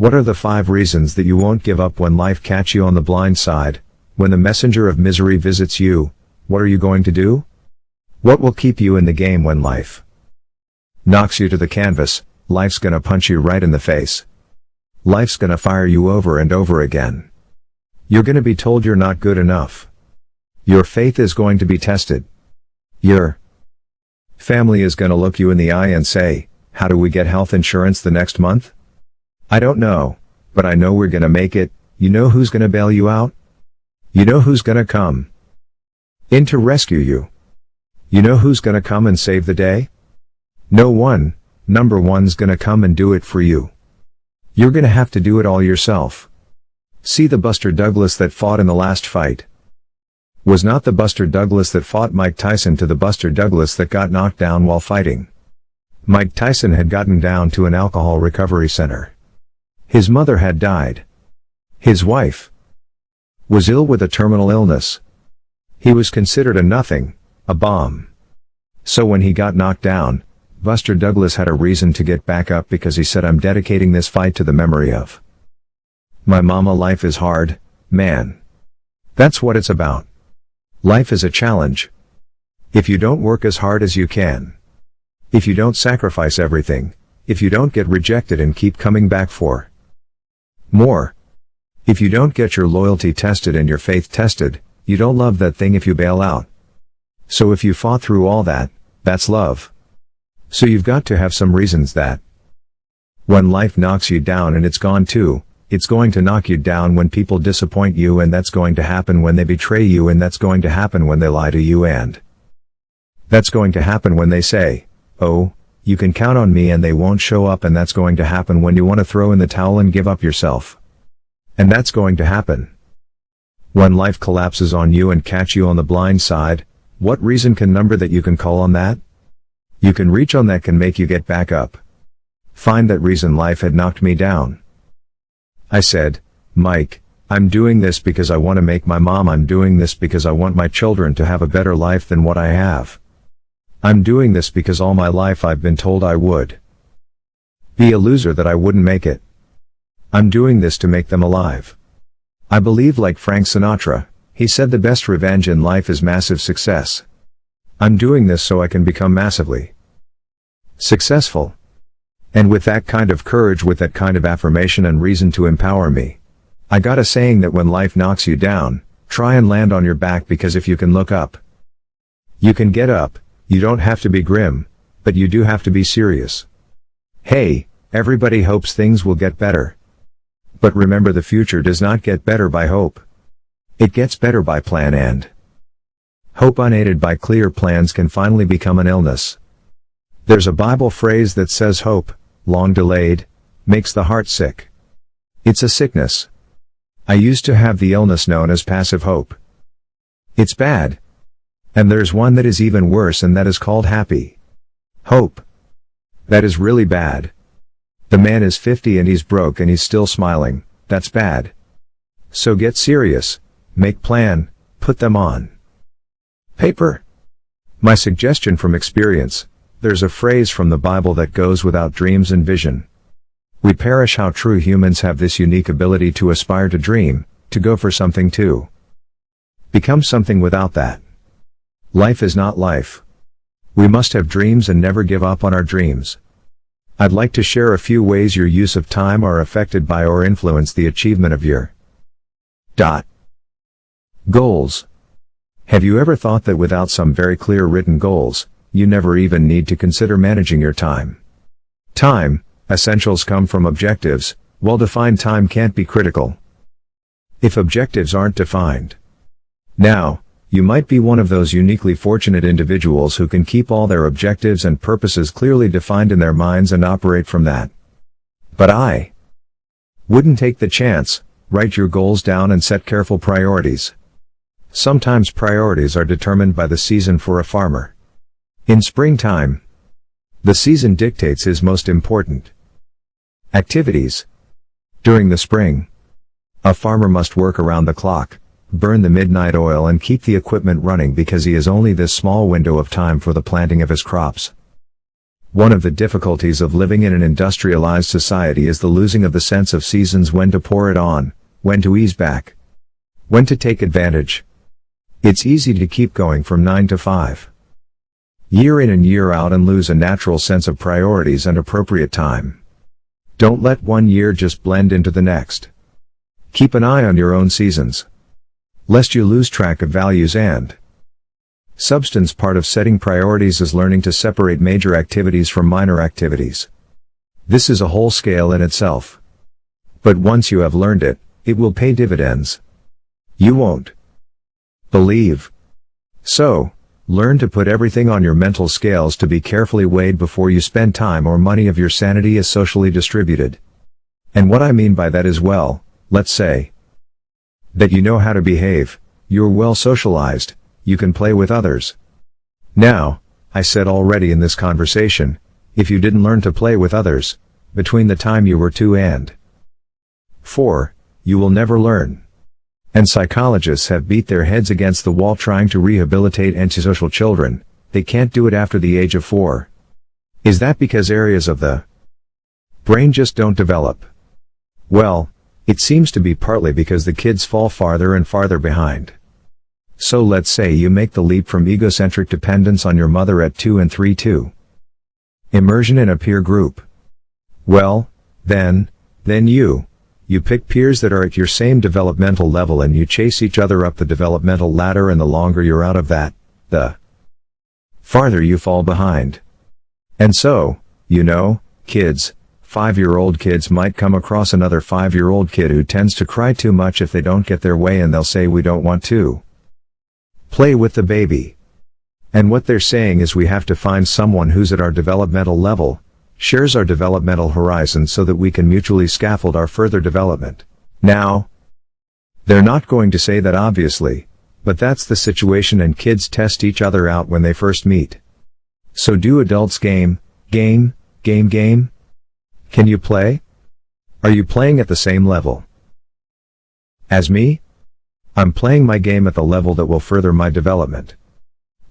What are the five reasons that you won't give up when life catch you on the blind side? When the messenger of misery visits you, what are you going to do? What will keep you in the game when life knocks you to the canvas? Life's gonna punch you right in the face. Life's gonna fire you over and over again. You're gonna be told you're not good enough. Your faith is going to be tested. Your family is gonna look you in the eye and say, how do we get health insurance the next month? I don't know, but I know we're gonna make it, you know who's gonna bail you out? You know who's gonna come in to rescue you. You know who's gonna come and save the day? No one, number one's gonna come and do it for you. You're gonna have to do it all yourself. See the Buster Douglas that fought in the last fight. Was not the Buster Douglas that fought Mike Tyson to the Buster Douglas that got knocked down while fighting. Mike Tyson had gotten down to an alcohol recovery center. His mother had died. His wife was ill with a terminal illness. He was considered a nothing, a bomb. So when he got knocked down, Buster Douglas had a reason to get back up because he said I'm dedicating this fight to the memory of my mama life is hard, man. That's what it's about. Life is a challenge. If you don't work as hard as you can. If you don't sacrifice everything. If you don't get rejected and keep coming back for more. If you don't get your loyalty tested and your faith tested, you don't love that thing if you bail out. So if you fought through all that, that's love. So you've got to have some reasons that when life knocks you down and it's gone too, it's going to knock you down when people disappoint you and that's going to happen when they betray you and that's going to happen when they lie to you and that's going to happen when they say, oh, you can count on me and they won't show up and that's going to happen when you want to throw in the towel and give up yourself. And that's going to happen. When life collapses on you and catch you on the blind side, what reason can number that you can call on that? You can reach on that can make you get back up. Find that reason life had knocked me down. I said, Mike, I'm doing this because I want to make my mom I'm doing this because I want my children to have a better life than what I have. I'm doing this because all my life I've been told I would. Be a loser that I wouldn't make it. I'm doing this to make them alive. I believe like Frank Sinatra, he said the best revenge in life is massive success. I'm doing this so I can become massively successful. And with that kind of courage with that kind of affirmation and reason to empower me. I got a saying that when life knocks you down, try and land on your back because if you can look up, you can get up, you don't have to be grim, but you do have to be serious. Hey, everybody hopes things will get better. But remember the future does not get better by hope. It gets better by plan and Hope unaided by clear plans can finally become an illness. There's a Bible phrase that says hope, long delayed, makes the heart sick. It's a sickness. I used to have the illness known as passive hope. It's bad. And there's one that is even worse and that is called happy. Hope. That is really bad. The man is 50 and he's broke and he's still smiling, that's bad. So get serious, make plan, put them on. Paper. My suggestion from experience, there's a phrase from the Bible that goes without dreams and vision. We perish how true humans have this unique ability to aspire to dream, to go for something too. become something without that. Life is not life. We must have dreams and never give up on our dreams. I'd like to share a few ways your use of time are affected by or influence the achievement of your dot goals. Have you ever thought that without some very clear written goals, you never even need to consider managing your time? Time, essentials come from objectives, well-defined time can't be critical. If objectives aren't defined. Now, you might be one of those uniquely fortunate individuals who can keep all their objectives and purposes clearly defined in their minds and operate from that. But I wouldn't take the chance, write your goals down and set careful priorities. Sometimes priorities are determined by the season for a farmer. In springtime, the season dictates his most important activities. During the spring, a farmer must work around the clock, burn the midnight oil and keep the equipment running because he has only this small window of time for the planting of his crops. One of the difficulties of living in an industrialized society is the losing of the sense of seasons when to pour it on, when to ease back, when to take advantage. It's easy to keep going from 9 to 5. Year in and year out and lose a natural sense of priorities and appropriate time. Don't let one year just blend into the next. Keep an eye on your own seasons. Lest you lose track of values and substance part of setting priorities is learning to separate major activities from minor activities. This is a whole scale in itself. But once you have learned it, it will pay dividends. You won't believe. So, learn to put everything on your mental scales to be carefully weighed before you spend time or money of your sanity is socially distributed. And what I mean by that is well, let's say, that you know how to behave, you're well socialized, you can play with others. Now, I said already in this conversation, if you didn't learn to play with others, between the time you were 2 and 4, you will never learn. And psychologists have beat their heads against the wall trying to rehabilitate antisocial children, they can't do it after the age of 4. Is that because areas of the brain just don't develop? Well, it seems to be partly because the kids fall farther and farther behind. So let's say you make the leap from egocentric dependence on your mother at 2 and 3 to immersion in a peer group. Well, then, then you, you pick peers that are at your same developmental level and you chase each other up the developmental ladder and the longer you're out of that, the farther you fall behind. And so, you know, kids, Five-year-old kids might come across another five-year-old kid who tends to cry too much if they don't get their way and they'll say we don't want to. Play with the baby. And what they're saying is we have to find someone who's at our developmental level, shares our developmental horizon so that we can mutually scaffold our further development. Now, they're not going to say that obviously, but that's the situation and kids test each other out when they first meet. So do adults game, game, game game? Can you play? Are you playing at the same level? As me? I'm playing my game at the level that will further my development.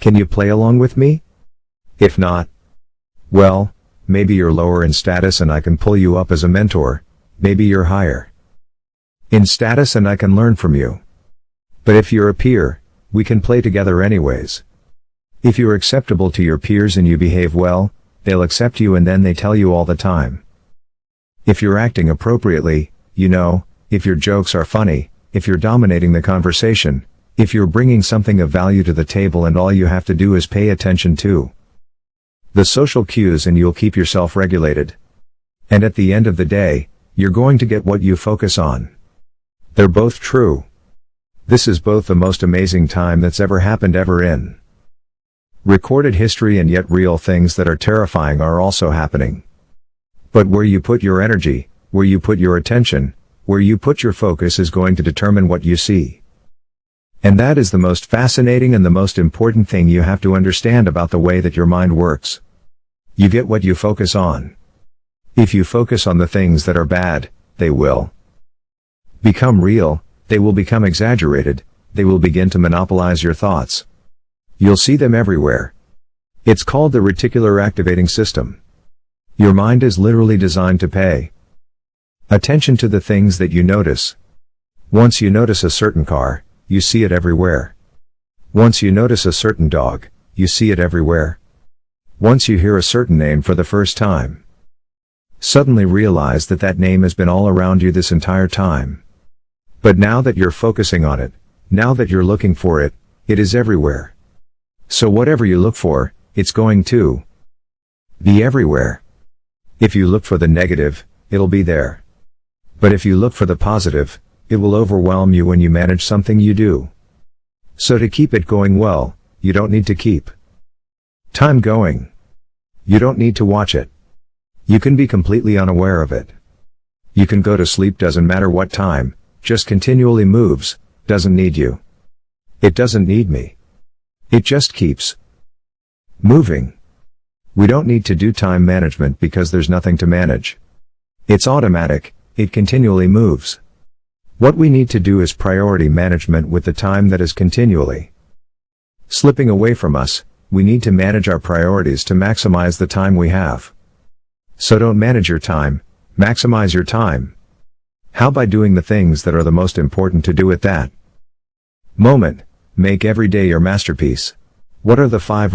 Can you play along with me? If not, well, maybe you're lower in status and I can pull you up as a mentor, maybe you're higher in status and I can learn from you. But if you're a peer, we can play together anyways. If you're acceptable to your peers and you behave well, they'll accept you and then they tell you all the time. If you're acting appropriately, you know, if your jokes are funny, if you're dominating the conversation, if you're bringing something of value to the table and all you have to do is pay attention to the social cues and you'll keep yourself regulated. And at the end of the day, you're going to get what you focus on. They're both true. This is both the most amazing time that's ever happened ever in recorded history and yet real things that are terrifying are also happening. But where you put your energy, where you put your attention, where you put your focus is going to determine what you see. And that is the most fascinating and the most important thing you have to understand about the way that your mind works. You get what you focus on. If you focus on the things that are bad, they will become real, they will become exaggerated, they will begin to monopolize your thoughts. You'll see them everywhere. It's called the reticular activating system. Your mind is literally designed to pay attention to the things that you notice. Once you notice a certain car, you see it everywhere. Once you notice a certain dog, you see it everywhere. Once you hear a certain name for the first time, suddenly realize that that name has been all around you this entire time. But now that you're focusing on it, now that you're looking for it, it is everywhere. So whatever you look for, it's going to be everywhere. If you look for the negative, it'll be there. But if you look for the positive, it will overwhelm you when you manage something you do. So to keep it going well, you don't need to keep time going. You don't need to watch it. You can be completely unaware of it. You can go to sleep doesn't matter what time, just continually moves, doesn't need you. It doesn't need me. It just keeps moving. We don't need to do time management because there's nothing to manage. It's automatic, it continually moves. What we need to do is priority management with the time that is continually slipping away from us, we need to manage our priorities to maximize the time we have. So don't manage your time, maximize your time. How by doing the things that are the most important to do at that moment, make every day your masterpiece. What are the five